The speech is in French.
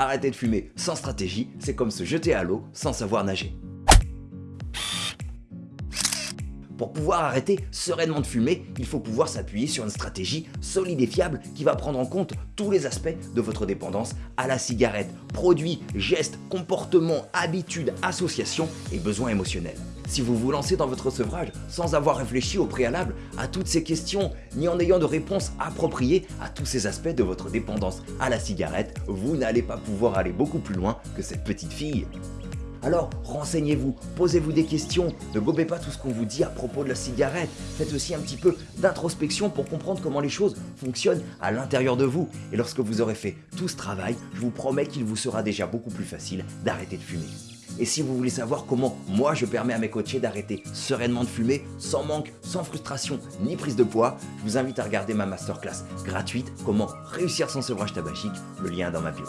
Arrêter de fumer sans stratégie, c'est comme se jeter à l'eau sans savoir nager. Pour pouvoir arrêter sereinement de fumer, il faut pouvoir s'appuyer sur une stratégie solide et fiable qui va prendre en compte tous les aspects de votre dépendance à la cigarette, produits, gestes, comportements, habitudes, associations et besoins émotionnels. Si vous vous lancez dans votre sevrage sans avoir réfléchi au préalable à toutes ces questions, ni en ayant de réponse appropriée à tous ces aspects de votre dépendance à la cigarette, vous n'allez pas pouvoir aller beaucoup plus loin que cette petite fille. Alors renseignez-vous, posez-vous des questions, ne gobez pas tout ce qu'on vous dit à propos de la cigarette, faites aussi un petit peu d'introspection pour comprendre comment les choses fonctionnent à l'intérieur de vous. Et lorsque vous aurez fait tout ce travail, je vous promets qu'il vous sera déjà beaucoup plus facile d'arrêter de fumer. Et si vous voulez savoir comment moi je permets à mes coachés d'arrêter sereinement de fumer, sans manque, sans frustration ni prise de poids, je vous invite à regarder ma masterclass gratuite Comment réussir sans sevrage tabagique, le lien est dans ma bio.